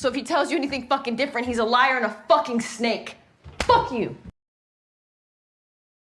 So if he tells you anything fucking different, he's a liar and a fucking snake. Fuck you.